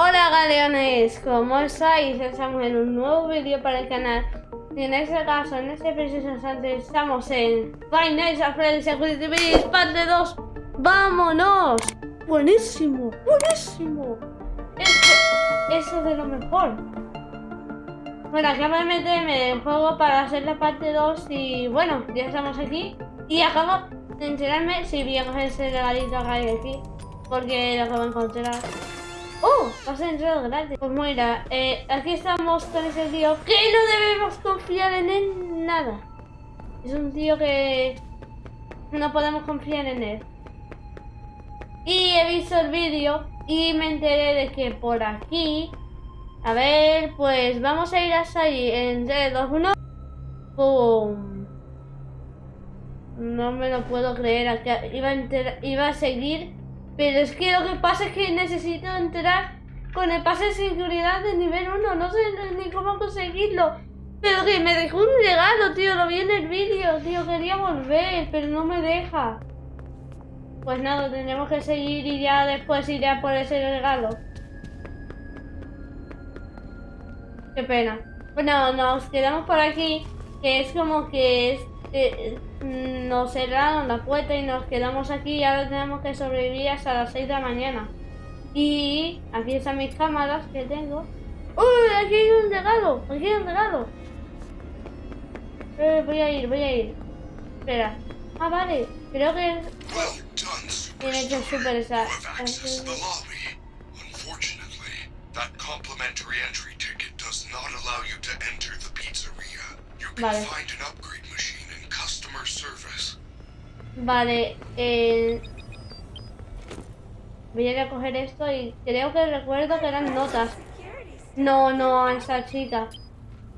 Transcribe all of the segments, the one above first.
Hola galeones, ¿cómo estáis? Estamos en un nuevo vídeo para el canal y en este caso, en este preciso instante estamos en Five Nights at Freddy's Security Beast parte 2 ¡Vámonos! Buenísimo, buenísimo eso es de lo mejor Bueno, acabo de meterme en juego para hacer la parte 2 y bueno, ya estamos aquí Y acabo de enterarme si coger ese regalito que hay aquí Porque lo acabo de encontrar. Has entrado gratis. Pues mira, eh, aquí estamos con ese tío que no debemos confiar en él nada. Es un tío que no podemos confiar en él. Y he visto el vídeo y me enteré de que por aquí... A ver, pues vamos a ir hasta allí en 3, 2, 1. ¡Pum! No me lo puedo creer. Iba a, iba a seguir pero es que lo que pasa es que necesito entrar con el pase de seguridad de nivel 1. No sé ni cómo conseguirlo. Pero que me dejó un regalo, tío. Lo vi en el vídeo, tío. Quería volver, pero no me deja. Pues nada, tendremos que seguir y ya después iré a por ese regalo. Qué pena. Bueno, nos quedamos por aquí. Que es como que es eh, nos cerraron la puerta y nos quedamos aquí y ahora tenemos que sobrevivir hasta las 6 de la mañana. Y aquí están mis cámaras que tengo. ¡Uy! Aquí hay un regalo, aquí hay un regalo. Eh, voy a ir, voy a ir. Espera. Ah, vale. Creo que tiene que super esa. Vale. Vale, eh... Voy a ir a coger esto y creo que recuerdo que eran notas. No, no, esa chica.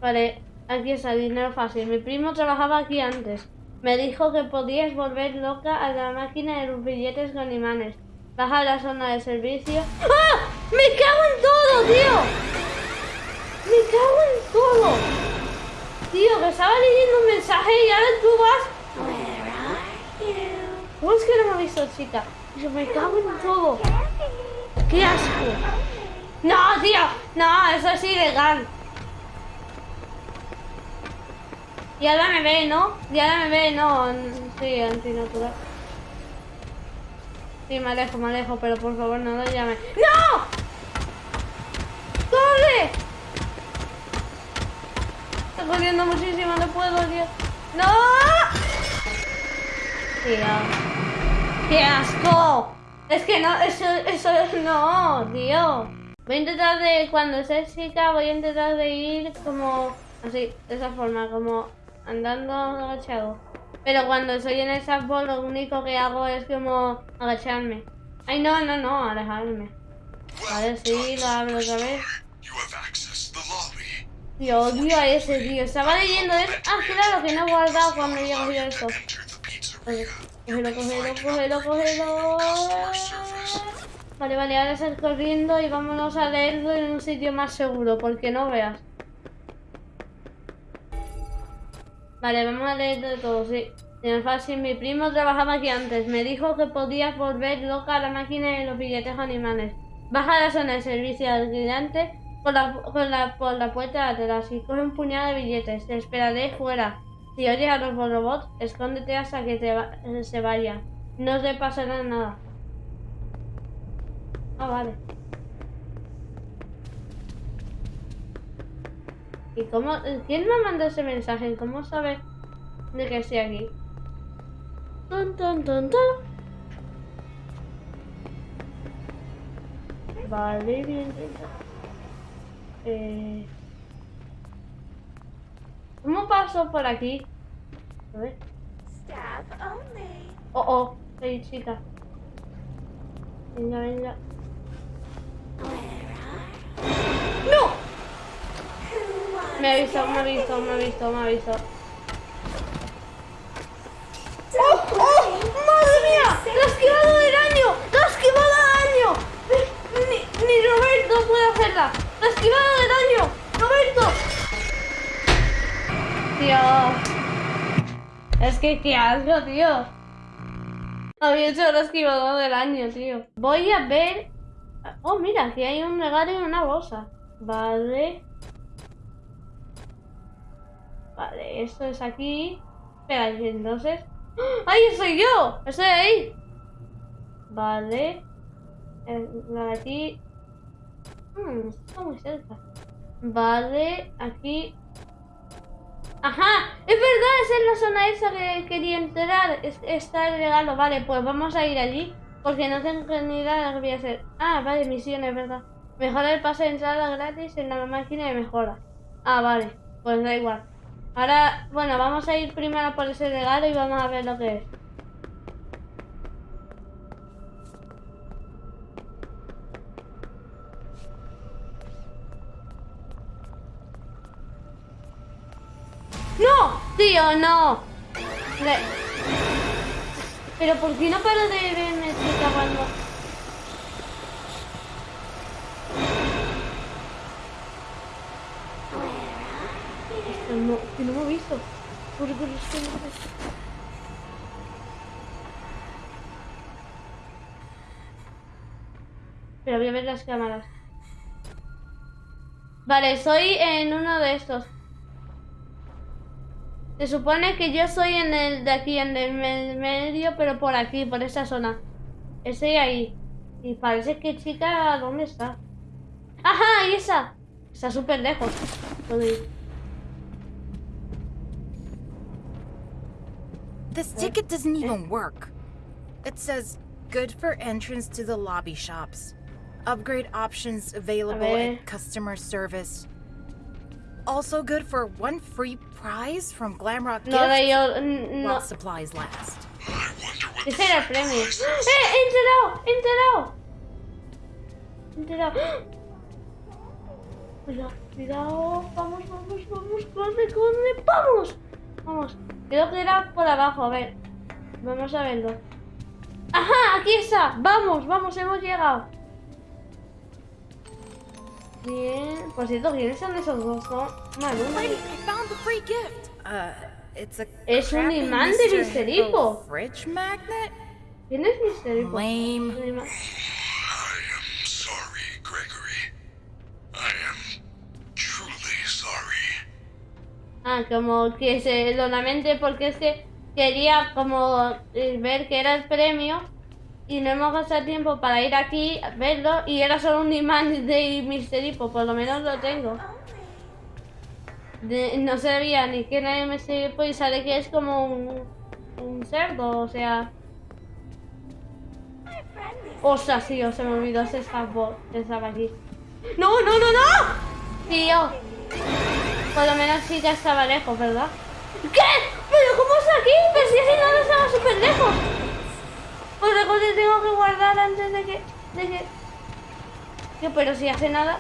Vale, aquí está, dinero fácil. Mi primo trabajaba aquí antes. Me dijo que podías volver loca a la máquina de los billetes con imanes. Baja a la zona de servicio. ¡Ah! ¡Me cago en todo, tío! ¡Me cago en todo! Tío, que estaba leyendo un mensaje y ahora tú vas ¿Cómo es que no me ha visto, chica? Yo me cago en todo. ¡Qué asco! ¡No, tío! No, eso es ilegal. Y ahora me ve, ¿no? Y ahora me ve, no. Sí, antinatural. Sí, me alejo, me alejo, pero por favor no lo llame. ¡No! ¡Corre! Estoy corriendo muchísimo, no puedo, tío. ¡No! Tío. ¡Qué asco! Es que no, eso, eso no, tío. Voy a intentar de, cuando sea chica, voy a intentar de ir como así, de esa forma, como andando agachado. Pero cuando soy en el sapo, lo único que hago es como agacharme. Ay, no, no, no, alejarme. Vale, sí, lo abro otra vez. Tío, odio a ese tío. Estaba leyendo eso. Ah, claro, que no he guardado cuando he cogido esto. Cógelo, cógelo, cógelo, cógelo. Vale, vale, ahora sal corriendo y vámonos a leerlo en un sitio más seguro, porque no veas. Vale, vamos a leer de todo, sí. Tiene fácil, mi primo trabajaba aquí antes. Me dijo que podías volver loca a la máquina de los billetes animales. Baja a la zona de servicio al cliente por la, por la, por la puerta de atrás y coge un puñado de billetes. Te esperaré fuera. Si oyes a los robots, escóndete hasta que te se vaya. No te pasará nada. Ah, vale. ¿Y cómo? ¿Quién me mandó ese mensaje? ¿Cómo sabe de que estoy aquí? Ton, ton, ton, Vale, bien, Eh... ¿Cómo paso por aquí? A ver. Oh, oh, soy chica. Venga, venga. ¡No! Me ha visto, me ha visto, me ha visto, me ha visto. ¡Oh! ¡Oh! ¡Madre mía! ¡Lo ha esquivado del año! ¡Lo ha esquivado del año! Ni, ni Roberto puede hacerla. ¡Lo ha esquivado del año! ¡Roberto! Tío. Es que qué asco, tío. Había hecho el esquivador del año, tío. Voy a ver Oh, mira, aquí hay un regalo y una bolsa. Vale. Vale, esto es aquí. Espera, y entonces... ¡Ah! ¡Ahí soy yo! ¡Estoy ahí! Vale. Eh, La aquí... Hmm, está muy cerca. Vale, aquí... ¡Ajá! ¡Es verdad! Esa es la zona esa que quería entrar. Es- está el regalo. Vale, pues vamos a ir allí. Porque no tengo ni idea de lo que voy a hacer. Ah, vale, misiones, ¿verdad? Mejora el pase de entrada gratis en la máquina de mejora. Ah, vale. Pues da igual. Ahora, bueno, vamos a ir primero por ese regalo y vamos a ver lo que es. ¡No! ¡Tío, no! Le- Pero ¿por qué no paro de verme chica cuando... Esto no, que no me he visto. Corre, corre, corre, corre. Pero voy a ver las cámaras. Vale, soy en uno de estos. Se supone que yo soy en el de aquí, en el me- medio, pero por aquí, por esa zona. Estoy ahí. Y parece que chica, ¿dónde está? ¡Ajá! ¡Ahí esa! Está súper lejos. This ticket doesn't even work. It says, good for entrance to the lobby shops. Upgrade options available at customer service. Also good for one free prize from Glamrock No, yo. while No. supplies last. What Ese era el premio. ¡Eh! is. ¡He enterado! ¡He enterado! ¡He enterado! Cuidado, cuidado. Vamos, vamos, vamos. Corre, corre. ¡Vamos! Vamos. Creo que era por abajo. A ver. Vamos a verlo. ¡Ajá! Aquí está. Vamos, vamos. Hemos llegado. Bien. Por cierto, ¿quiénes son esos dos? Maluma. Uh, Es un imán de Mr. Mr. Hippo. ¿Quién es Misterio? Lame. Ah, como que se lo lamente porque es que quería como eh, ver que era el premio y no hemos gastado tiempo para ir aquí a verlo y era solo un imán de Mr. Hippo, por lo menos lo tengo. De- no sabía ni quién era. Hippo y sale que es como un, cerdo, o sea... Ostras, tío, se me olvidó ese que estaba aquí. ¡No, no, no, no! Tío, por lo menos sí ya estaba lejos, ¿verdad? ¿Qué? ¿Pero cómo está aquí? Pero si ese lado estaba súper lejos. Pues recuerdo que tengo que guardar antes de que... De que... Pero si hace nada...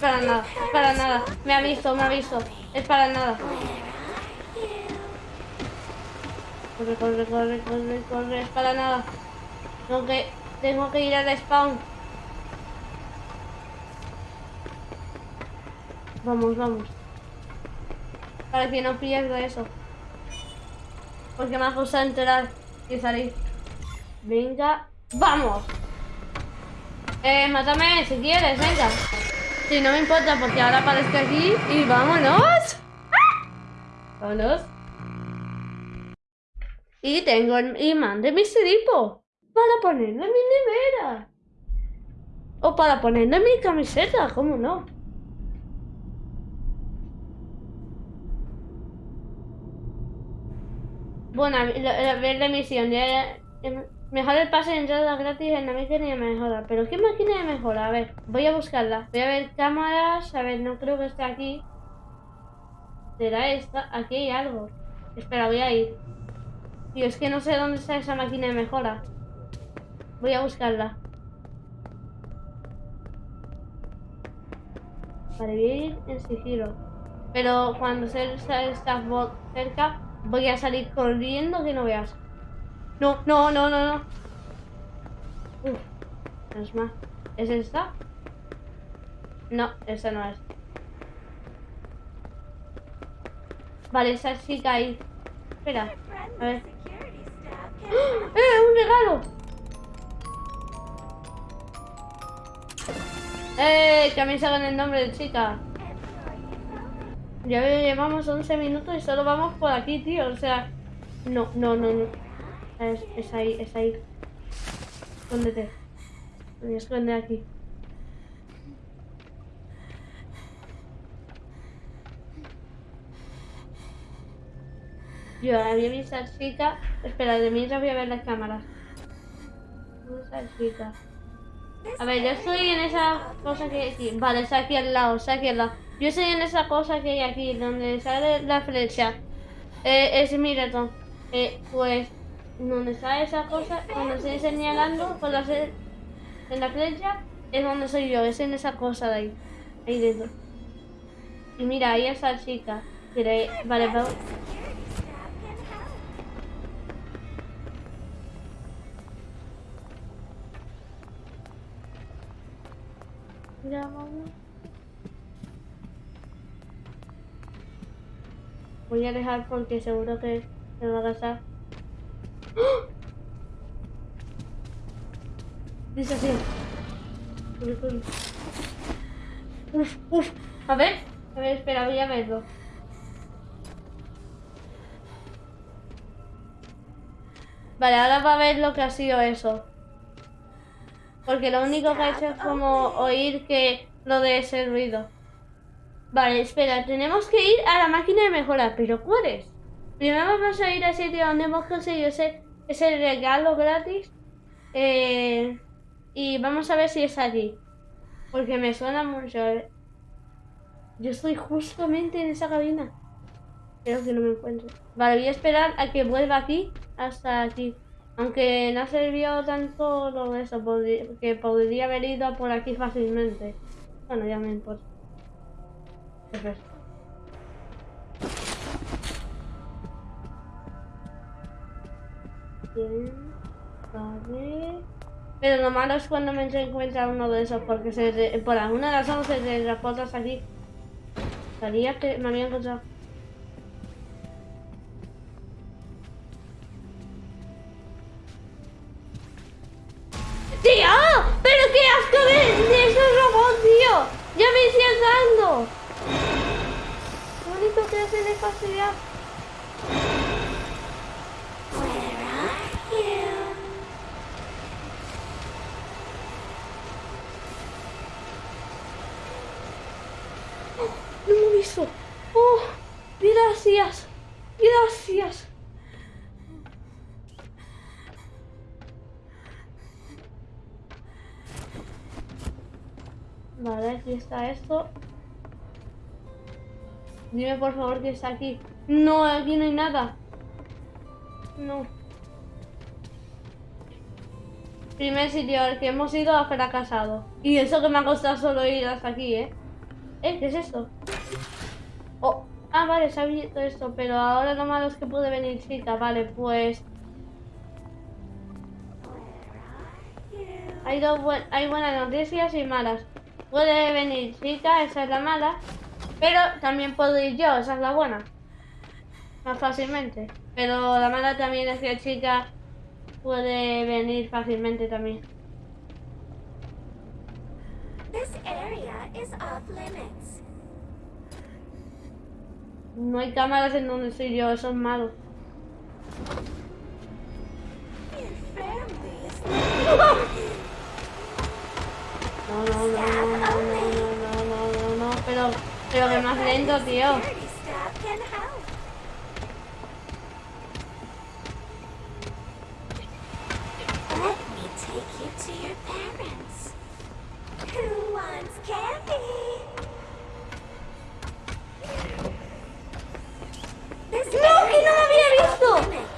Para nada, es para nada. Me ha visto, me ha visto. Es para nada. Corre, corre, corre, corre, corre. Es para nada. Tengo que... Tengo que ir al spawn. Vamos, vamos. Para que no pierda eso. Porque me ha costado entrar y salir. Venga, vamos. Eh, mátame si quieres, venga. Sí, no me importa porque ahora aparezco aquí y vámonos. Vámonos. Y tengo el imán de mi Hippo para ponerlo en mi nevera. O para ponerlo en mi camiseta, ¿cómo no? Bueno, la, la misión. Ya, em, mejora el pase de entrada gratis en la máquina de mejora. ¿Pero qué máquina de mejora? A ver, voy a buscarla. Voy a ver cámaras. A ver, no creo que esté aquí. ¿Será esta? Aquí hay algo. Espera, voy a ir. Tío, es que no sé dónde está esa máquina de mejora. Voy a buscarla. Vale, voy a ir en sigilo. Pero cuando se está bot cerca, voy a salir corriendo que no veas. No, no, no, no, no. Uf, es más. ¿Es esta? No, esa no es. Vale, esa chica ahí. Espera, a ver. Security staff ¡Eh! ¡Un regalo! ¡Eh! Que a mí saben el nombre de chica. Ya llevamos 11 minutos y solo vamos por aquí, tío. O sea, no, no, no, no. Es, ahí, es ahí. Escóndete. Me voy a esconder aquí. Yo había visto a chica. Espera, de mientras voy a ver las cámaras. ¿Dónde? A ver, yo estoy en esa cosa que aquí. Vale, está aquí al lado, está aquí al lado. Yo estoy en esa cosa que hay aquí, donde sale la flecha. Eh, es mi. Eh, pues, donde está esa cosa, donde estoy señalando con la en la flecha, es donde soy yo, es en esa cosa de ahí. Ahí dentro. Y mira, ahí está la chica. Mira, ahí- vale, vamos. Mira, vamos. Voy a dejar porque seguro que me va a gastar. ¡Ah! Dice así. Uf, uf. A ver, a ver, espera, voy a verlo. Vale, ahora va a ver lo que ha sido eso. Porque lo único que ha hecho es como oír que lo de ese ruido. Vale, espera, tenemos que ir a la máquina de mejora, pero ¿cuál es? Primero vamos a ir al sitio donde hemos conseguido ese, ese regalo gratis. Eh, y vamos a ver si es allí. Porque me suena mucho. eh. Yo estoy justamente en esa cabina. Creo que no me encuentro. Vale, voy a esperar a que vuelva aquí hasta aquí. Aunque no ha servido tanto lo de eso, podri- que podría haber ido por aquí fácilmente. Bueno, ya me importa. Espera. Bien, vale. Pero lo malo es cuando me encuentra uno de esos, porque se por alguna razón se transporta hasta aquí. Sabía que me había encontrado. ¡Tío! ¡Pero qué asco de, de esos robots, tío! ¡Ya me estoy asando! Lo único que hacen es fastidiar. ¡No me he visto! ¡Oh! ¡Gracias! ¡Gracias! Vale, aquí está esto. Dime por favor que está aquí. No, aquí no hay nada. No. Primer sitio al que hemos ido ha fracasado. Y eso que me ha costado solo ir hasta aquí, ¿eh? ¿Eh? ¿Qué es esto? Oh. Ah, vale, se ha abierto esto, pero ahora lo malo es que puede venir chica. Vale, pues... Hay, dos buen- hay buenas noticias y malas. Puede venir chica, esa es la mala. Pero también puedo ir yo, esa es la buena. Más fácilmente. Pero la mala también es que chica puede venir fácilmente también. No hay cámaras en donde estoy yo, eso es malo. No, no, no, no, no, no, no, no, no, no, No, pero que más lento, tío. ¡No, que no lo había visto!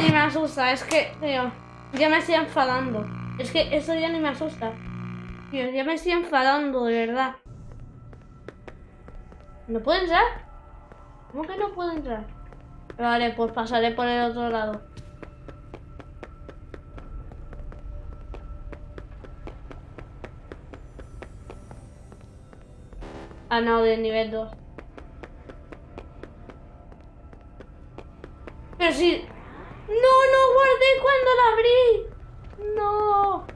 Ni me asusta, es que, tío, ya me estoy enfadando. Es que eso ya ni me asusta. Tío, ya me estoy enfadando, de verdad. ¿No puedo entrar? ¿Cómo que no puedo entrar? Vale, pues pasaré por el otro lado. Ah, no, de nivel 2. Pero si... No, no guardé cuando la abrí. No.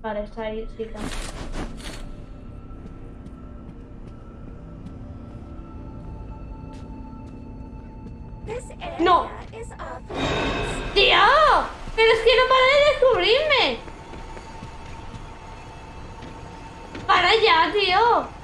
Vale, está ahí, sí, ¡Pero es que no para de descubrirme! ¡Para ya, tío!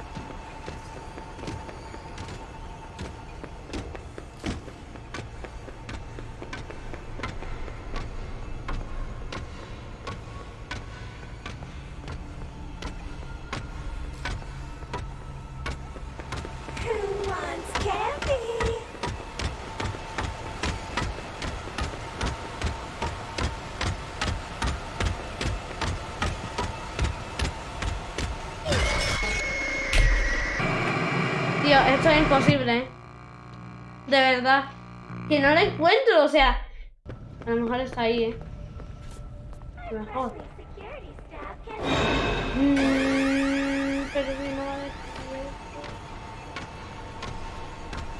No la encuentro, o sea... A lo mejor está ahí, ¿eh? A lo mejor. Mm, pero si no va a descubrir.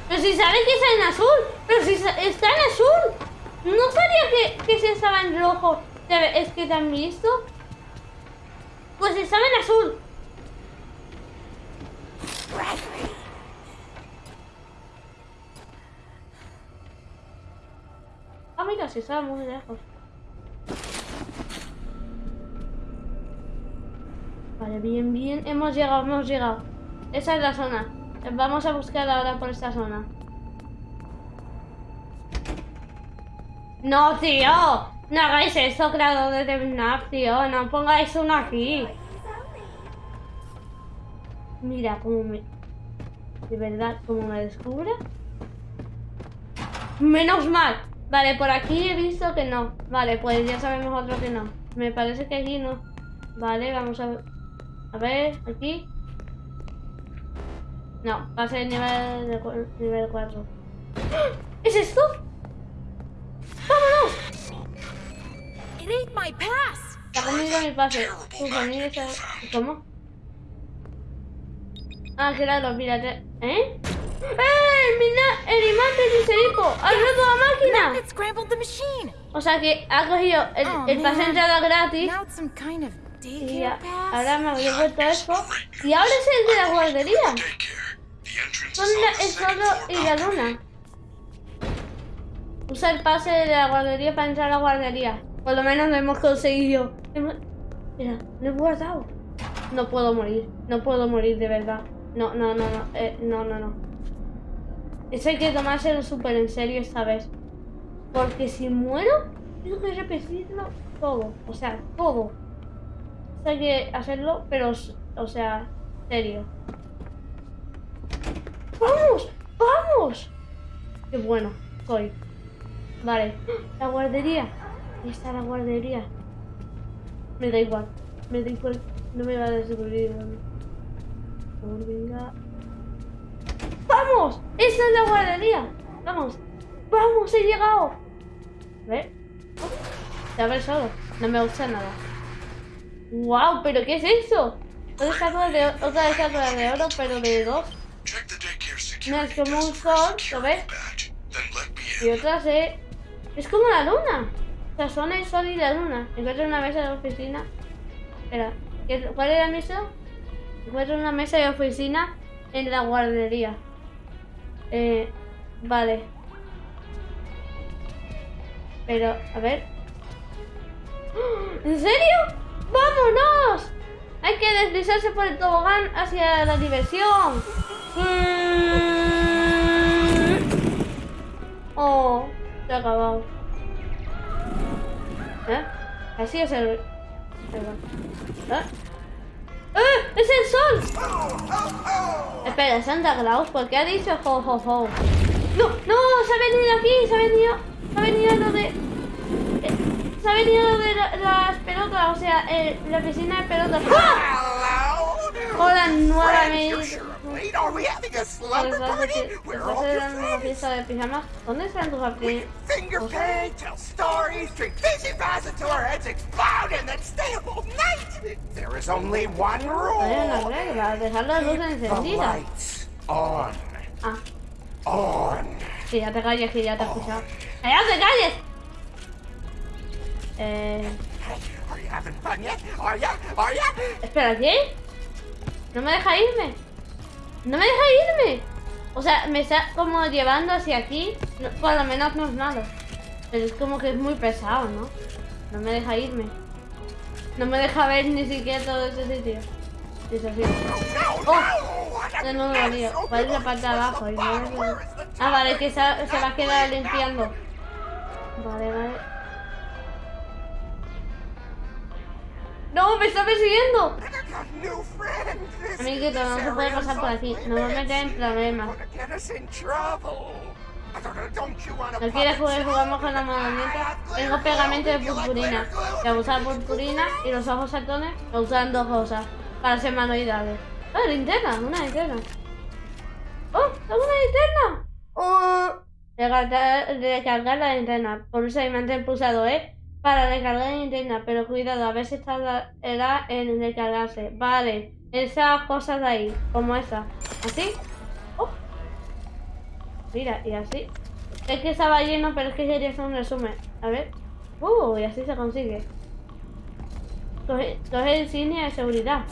Pero si saben que está en azul. Pero si está en azul. No sabía que, que se estaba en rojo. Es que te han visto. Pues estaba en azul. Si estaba muy lejos. Vale, bien, bien. Hemos llegado, hemos llegado. Esa es la zona. Vamos a buscar ahora por esta zona. No, tío. No hagáis eso, creadores de FNAF, tío. No pongáis uno aquí. Mira cómo me... De verdad, cómo me descubre. Menos mal. Vale, por aquí he visto que no. Vale, pues ya sabemos otro que no. Me parece que aquí no. Vale, vamos a ver. A ver, aquí. No, pase de nivel, de cu- nivel 4. ¿Es esto? ¡Vámonos! It ate my pass! Se ha comido mi pase. Tu sonido está... ¿Cómo? Ah, claro, mírate. ¿Eh? ¡Eh! ¡Mira! ¡El imán de Ciserico! ¡Ha roto la máquina! O sea que ha cogido el, Oh, el pase de entrada gratis y ahora me había vuelto eso. Y ahora es el de la guardería. Son el floor y la luna. Usa el pase de la guardería para entrar a la guardería. Por lo menos lo hemos conseguido. Mira, lo he guardado. No puedo morir. No puedo morir de verdad. No, no, no, no. eh, no, no, no. Eso hay que tomárselo súper en serio esta vez. Porque si muero, tengo que repetirlo todo. O sea, todo. Eso hay que hacerlo, pero, o sea, serio. ¡Vamos! ¡Vamos! ¡Qué bueno soy! Vale, la guardería. Ahí está la guardería. Me da igual. Me da igual. No me va a descubrir. venga. ¡Vamos! ¡Esa es la guardería! ¡Vamos! ¡Vamos! ¡He llegado! A ver. Se abre solo. No me gusta nada. ¡Wow! ¿Pero qué es eso? Otra de, otra estatua de oro, pero de dos. No, es como un sol, ¿lo ves? Y in. otra se... Es como la luna. O sea, son el sol y la luna. Encuentro una mesa de oficina. Espera, ¿qué- ¿cuál era la mesa? Encuentro una mesa de oficina en la guardería. Eh, vale. Pero, a ver. ¡Ah! ¿En serio? ¡Vámonos! Hay que deslizarse por el tobogán hacia la diversión. Oh, se ha acabado. ¿Eh? Así es el... Perdón. ¿Eh? ¡Eh! ¡Es el sol! Espera, Santa Claus, ¿por qué ha dicho ho ho? ¡No! ¡No! ¡Se ha venido aquí! ¡Se ha venido! ¡Se ha venido lo de... eh, se ha venido lo de la- las pelotas, o sea, la piscina de pelotas. ¡Ah! Hola nuevamente. una fiesta de pijamas? ¿Dónde están tus one Hay una regla, dejar las luces The encendidas. lights on. Ah, On. que ya te calles, que ya te he escuchado. ¡Que ya te calles! Eh... Espera, ¿qué? No me deja irme. No me deja irme. O sea, me está como llevando hacia aquí. No, por lo menos no es malo. Pero es como que es muy pesado, ¿no? No me deja irme. No me deja ver ni siquiera todo ese sitio. Y es así. No, Oh, De nuevo ¿Cuál es la parte de abajo? Ah, vale, que se va a quedar limpiando. Vale, vale. ¡No! ¡Me está persiguiendo! Amiguito, no se puede pasar por aquí. No me limits. metas en problemas. ¿No quieres jugar? Jugamos con la have Tengo pegamento de purpurina. a usar purpurina y los ojos saltones me usan dos cosas para ser manualidades. ¡Ah, linterna! Una linterna. ¡Oh! ¡Tengo una linterna! ¡Oh! Recargar, recargar la linterna. Pulsa y mantén pulsado, ¿eh? Para recargar la linterna. Pero cuidado, a veces tardará en recargarse. Vale. Esas cosas de ahí. Como esa. ¿Así? ¡Oh! Mira, y así. Es que estaba lleno, pero es que quería hacer un resumen. A ver. Uh, y así se consigue. Coge, coge insignia de seguridad.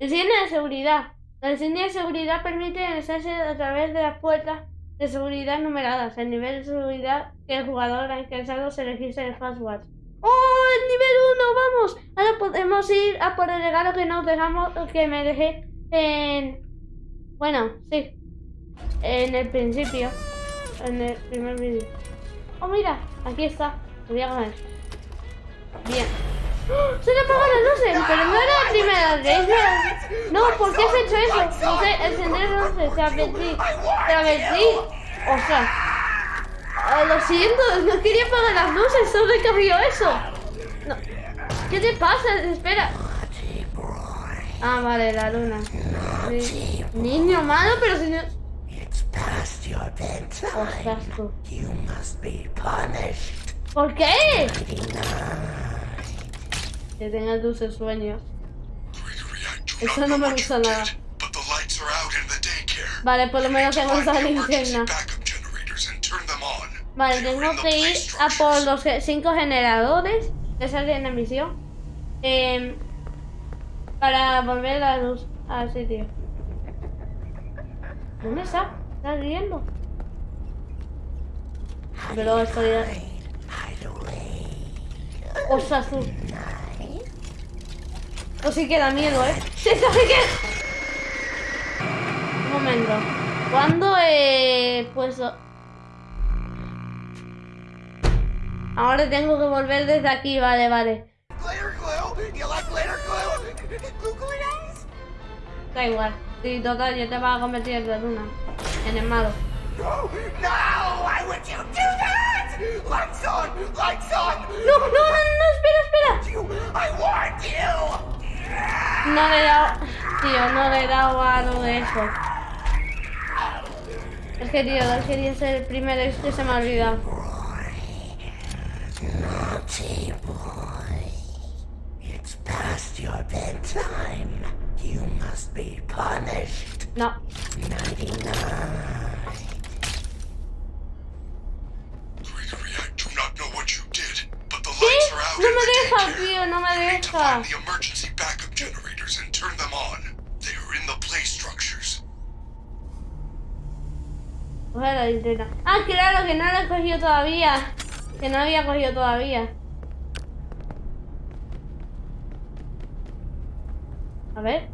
Insignia de seguridad. La insignia de seguridad permite ingresarse a través de las puertas de seguridad numeradas. El nivel de seguridad que el jugador ha ingresado se registra en Fastwatch. ¡Oh! ¡El nivel 1! ¡Vamos! Ahora podemos ir a por el regalo que nos dejamos, que me dejé en... Bueno, sí. En el principio. En el primer vídeo. Oh, mira, aquí está. Voy a coger. Bien. ¡Se le apagan las luces! Pero no era la primera vez. No, ¿por qué has hecho eso? No sé, encender las luces. Te advertí. Ostras. Ah, lo siento, no quería apagar las luces. Solo he eso. No. ¿Qué te pasa? Espera. Ah, vale, la luna. Sí. Niño malo, pero si no... Ostras, tú. ¿Por qué? Que tengas dulces sueños. Eso no me gusta nada. did, but the lights are out in the daycare. Vale, por lo menos tengo esa linterna. backup generators and turn them on. Vale, tengo que ir a por los cinco generadores que salen en la misión. em, para volver la luz al sitio. ¿Dónde está? ¿Está riendo? Pero estoy... Ostras, tú. Esto sí que da miedo, ¿eh? ¡Sí, esto sí que... Un momento. ¿Cuándo he puesto...? Ahora tengo que volver desde aquí, vale, vale. Da igual. Sí, total, ya te vas a convertir en la luna. En el malo. No, no! Why would you do that? Lights on! Lights on! ¡No, no, no, no! ¡Espera, espera! I warned you! No le he dado... Tío, no le he dado a lo de eso. Es que, tío, quería ser el primero y este se me ha olvidado. Naughty boy. It's past your bedtime. You must be punished. No. 99. No me deja, tío, no me deja. find the emergency backup generators and turn them on. They are in the play structures. Coge la linterna. Ah, claro, que no la he cogido todavía. Que no había cogido todavía. A ver.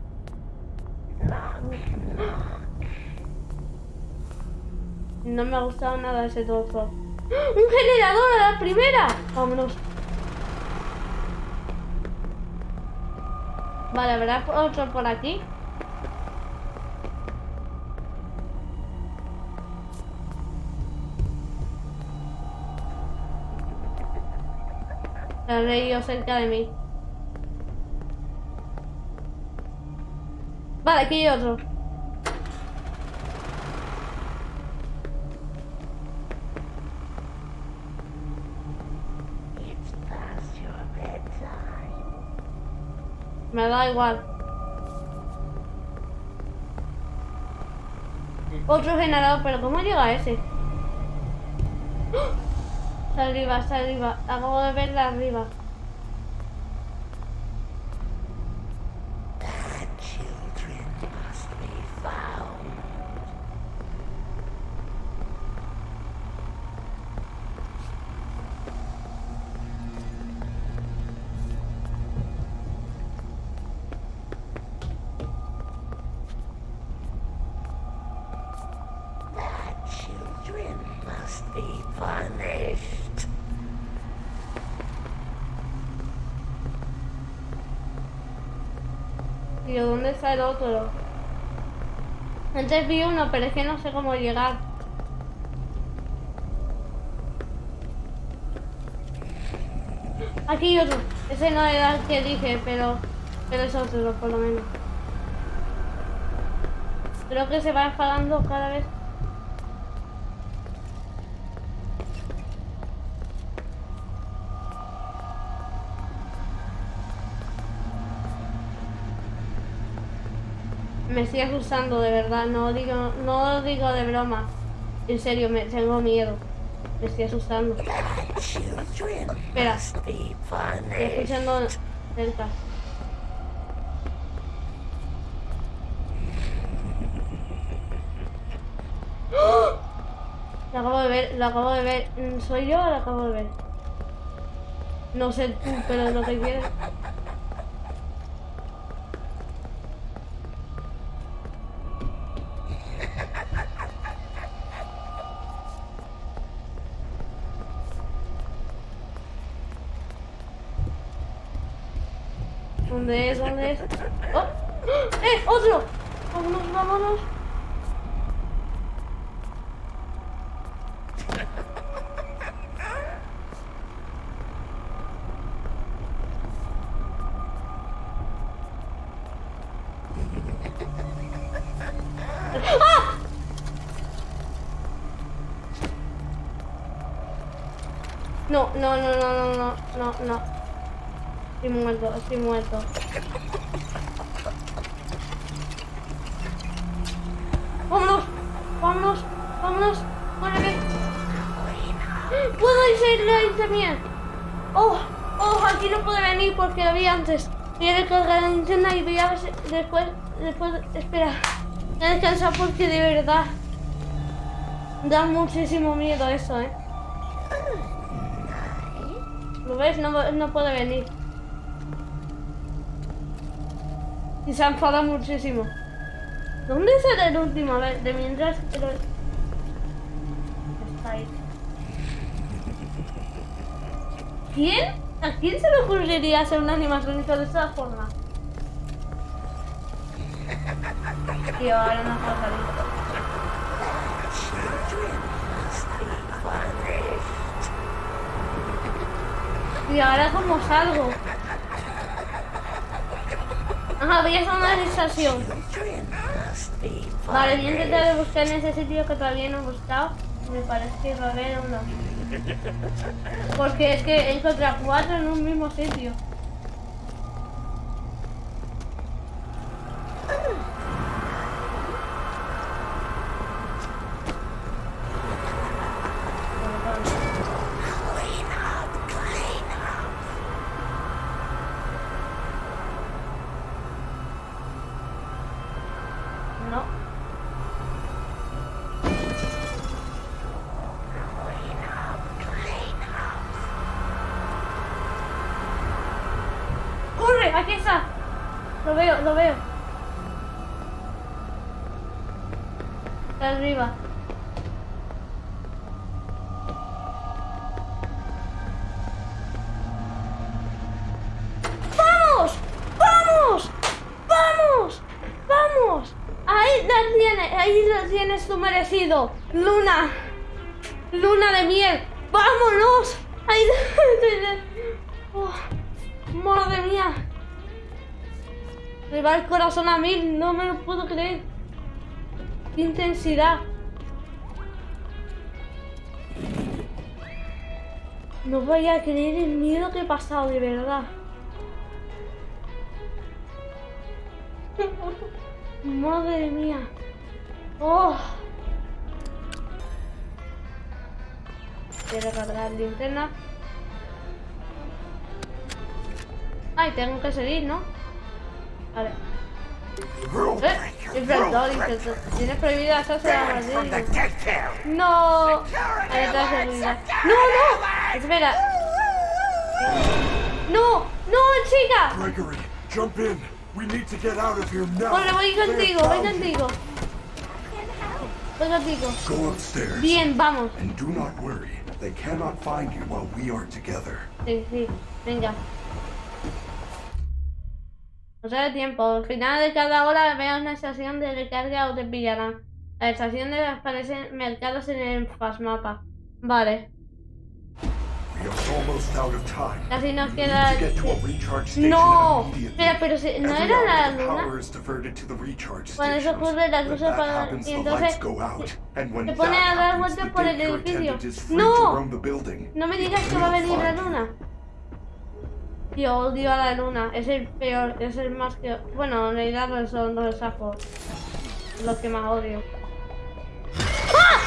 No me ha gustado nada ese trozo. ¡Ah! ¡Un generador a la primera! Vámonos. Vale, ¿habrá otro por aquí? Se ha reído cerca de mí. Vale, aquí hay otro. Me da igual. Otro generador, pero ¿cómo llega ese? ¡Ah! Está arriba, está arriba. Acabo de verla arriba. ¿Dónde está el otro? Antes vi uno, pero es que no sé cómo llegar. Aquí otro. Ese no era el que dije, pero, pero es otro, por lo menos. Creo que se va enfadando cada vez. Me estoy asustando, de verdad. No digo, no digo de broma. En serio, me tengo miedo. Me estoy asustando. Espera, estoy escuchando cerca. ¡Oh! Lo acabo de ver, lo acabo de ver. ¿Soy yo o lo acabo de ver? No sé tú, pero lo que quieres. ¡Oh! ¡Eh! ¡Otro! ¡Vámonos, vámonos! ¡Ah! No, no, no, no, no, no, no, no. Estoy muerto, estoy muerto. ¡Puedo irse mía! ¡Oh! ¡Oh! Aquí no puedo venir porque vi antes. Voy a recargar la linterna y voy después... Después... Espera. Voy descansar porque de verdad... Da muchísimo miedo eso, ¿eh? ¿Lo ves? No, no puede venir. Y se ha enfadado muchísimo. ¿Dónde será el último? De mientras... pero- Está ahí. ¿Quién? ¿A quién se le ocurriría hacer un animatrónico de esta forma? Tío, ahora no puedo salir. Y ahora cómo salgo. Ajá, voy a hacer una sensación. Vale, voy a intentar buscar en ese sitio que todavía no he buscado. Me parece que va a haber uno. Porque es que he encontrado cuatro en un mismo sitio. Lo veo, lo veo. Está arriba. Corazón a mil, no me lo puedo creer. Qué intensidad. No voy a creer el miedo que he pasado, de verdad. Madre mía. Oh. Quiero cargar linterna. Ay, tengo que seguir, ¿no? Vale. Eh, infractor, infractor. Tienes prohibida hacerse la town. No. Ahí está alert, seguridad. security No, no. Espera. No, no, chica. Gregory, jump in. We need to get out of here now. Bueno, voy contigo, voy contigo. Voy contigo. Go upstairs. Bien, vamos. And do not worry. They cannot find you while we are together. Sí, sí, venga. No se da tiempo. Al final de cada hora veo una estación de recarga o te pillarán. La estación de aparecen mercados en el mapa. Vale. Casi nos queda... No. Espera, pero si- ¿no era la luna? Cuando eso ocurre, las luces happens, y entonces se pone a dar vueltas por el edificio. ¡No! No me digas que va a venir la luna. Yo odio a la luna. Es el peor, es el más que... Bueno, en realidad son los sapos. Los que más odio. ¡Ah!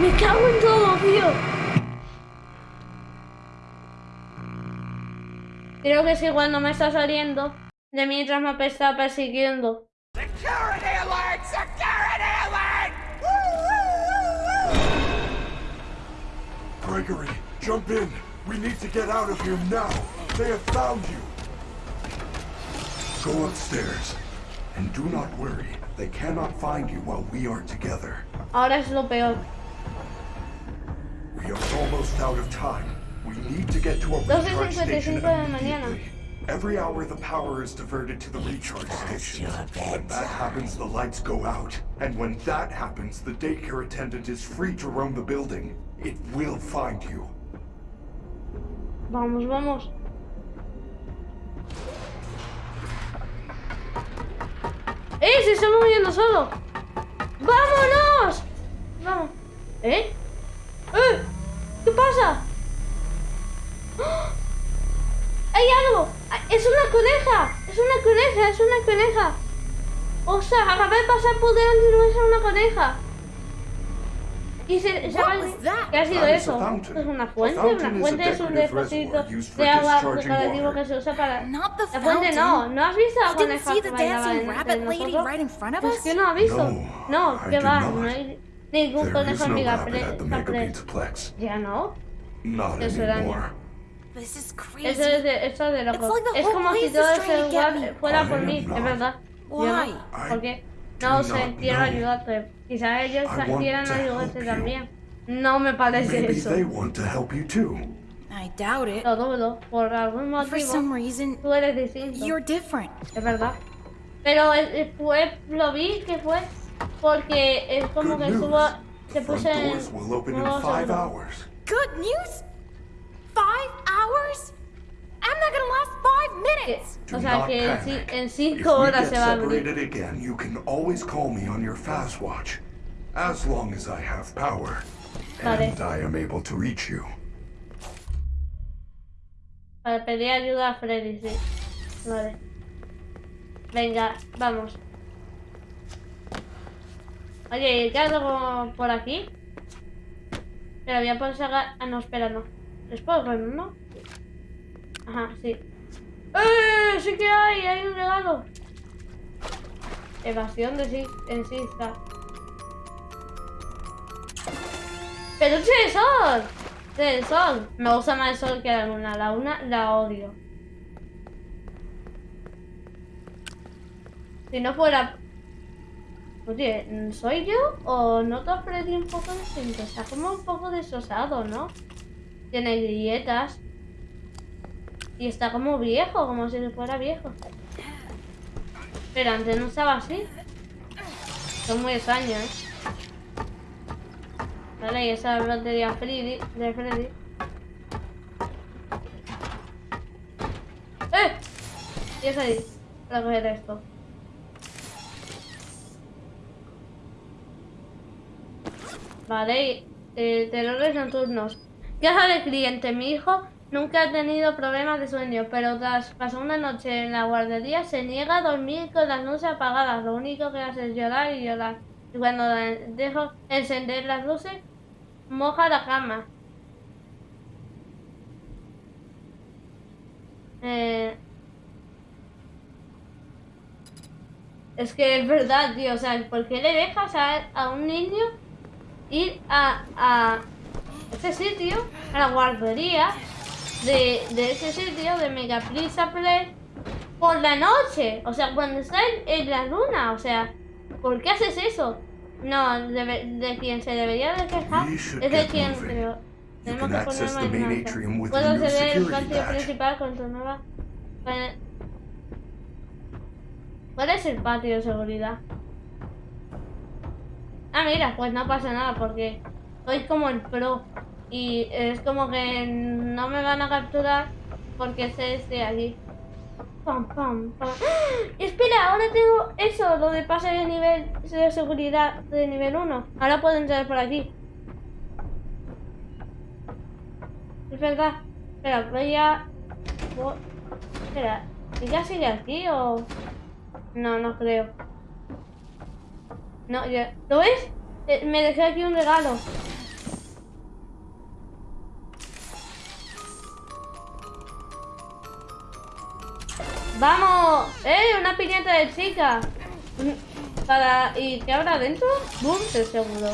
Me cago en todo, tío. Creo que es igual no me está saliendo de mientras me está persiguiendo. Security alert! Security alert! Gregory, jump in. We need to get out of here now. They have found you. Go upstairs. And do not worry. They cannot find you while we are together. Ahora es lo peor. We are almost out of time. We need to get to a recharge station de la immediately. Every hour the power is diverted to the recharge station. When that happens, the lights go out. And when that happens, the daycare attendant is free to roam the building. It will find you. Vamos, vamos. ¡Eh! ¡Se está moviendo solo! ¡Vámonos! Vamos. ¿Eh? ¡Eh! ¿Qué pasa? ¡Ah! ¡Hay algo! ¡Ah! ¡Es una coneja! ¡Es una coneja! ¡Es una coneja! O sea, acabé de pasar por delante es una coneja. Y se? ¿Qué ha sido eso? ¿Es una fuente? Una fuente es un depósito de agua decorativo que se usa para... La fuente no. ¿no has visto a coneja see que the bailaba dancing en- Pues que no ha visto. No, que va, no hay ningún conejo en Ya no. Eso crazy. Eso es de, esto es de loco. Es como si todo ese lugar fuera por mí, es verdad. ¿Por qué? No sé, not quiero ayudarte. Quizás ellos quieran ayudarte también. No me parece Maybe eso. they want to help you too. I doubt it. Lo dudo. Por algún For some motivo, reason, tú eres distinto. you're different. Es verdad. Pero eh, fue, lo vi que fue porque es como Good que news. estuvo, se puso en doors will open in modo five seguro. hours. Good news? Five hours? I'm not gonna last five minutes. Do O sea que en, ci- cinco horas se va a abrir. again, you can always call me on your fast watch. As long as I have power. Vale. And I am able to reach you. Para pedir ayuda a Freddy, sí. Vale. Venga, vamos. Oye, ¿qué algo por aquí? Pero voy a poder sacar... Ah, no, espera, no. Es por ¿no? Ajá, sí. ¡Eh! ¡Sí que hay! ¡Hay un regalo! Evasión de sí, en sí está. ¡Peluche de sol! Del sol. Me gusta más el sol que la luna. La luna la odio. Si no fuera... Oye, ¿soy yo o noto a Freddy un poco distinto? Está como un poco desosado, ¿no? Tiene grietas. Y está como viejo, como si fuera viejo. Pero antes no estaba así. Son muy extraños, ¿eh? Vale, y esa es la batería Freddy, de Freddy. ¡Eh! Y es ahí. recoger esto. Vale, eh, terrores nocturnos. Queja del cliente. Mi hijo nunca ha tenido problemas de sueño, pero tras pasar una noche en la guardería se niega a dormir con las luces apagadas. Lo único que hace es llorar y llorar. Y cuando dejo encender las luces, moja la cama. Eh, es que es verdad, tío. O sea, ¿por qué le dejas a, a un niño ir a, a ese sitio, a la guardería de, de ese sitio de Megaprisa Play por la noche? O sea, cuando está en, la luna. O sea, ¿por qué haces eso? No, de, de quien se debería de quejar es de quien creo. Tenemos que poner más Puedo acceder al patio principal con tu nueva... ¿Cuál es el patio de seguridad? Ah, mira, pues no pasa nada porque soy como el pro. Y es como que no me van a capturar porque sé este aquí. Pam, pam, pam. ¡Ah! Espera, ahora tengo eso, lo de pase de nivel de seguridad de nivel 1. Ahora puedo entrar por aquí. Es verdad. Espera, voy a... Espera, ¿ya sigue aquí o...? No, no creo. No, ya. ¿Lo ves? Eh, me dejé aquí un regalo. ¡Vamos! ¡Eh! Una piñata de chica. Para... ¿Y qué habrá dentro? ¡Bum! seguro.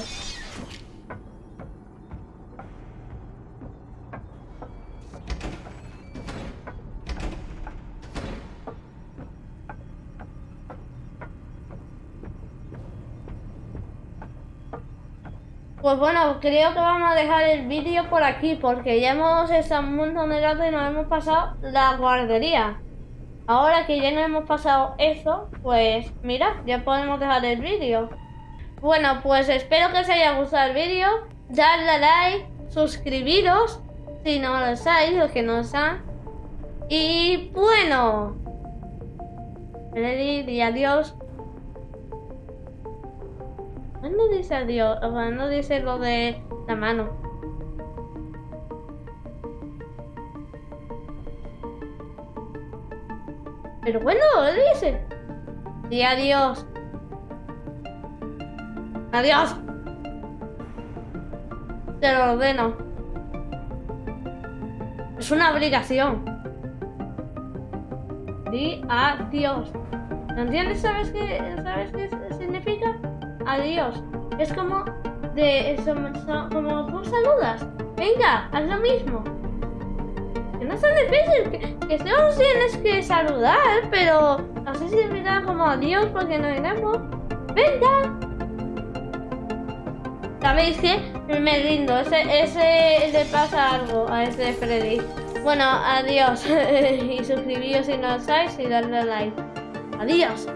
Pues bueno, creo que vamos a dejar el vídeo por aquí porque ya hemos estado un montón de rato y nos hemos pasado la guardería. Ahora que ya nos hemos pasado eso, pues mira, ya podemos dejar el vídeo. Bueno, pues espero que os haya gustado el vídeo. Dadle a like, suscribiros si no lo sabéis, los que no lo saben. Y bueno, y adiós. ¿Cuándo dice adiós? ¿Cuándo dice lo de la mano? Pero bueno, dice. Y adiós. Adiós. Te lo ordeno. Es una obligación. Di adiós. ¿No entiendes? ¿Sabes qué, ¿Sabes qué significa? adiós. Es como de como tú saludas. Venga, haz lo mismo. No es tan difícil, que, que tienes que saludar, pero así significa como adiós porque no iremos. Venga. ¿Sabéis qué? Me rindo, ese, ese le pasa algo a ese Freddy. Bueno, adiós. y suscribíos si no lo sabéis y darle like. Adiós.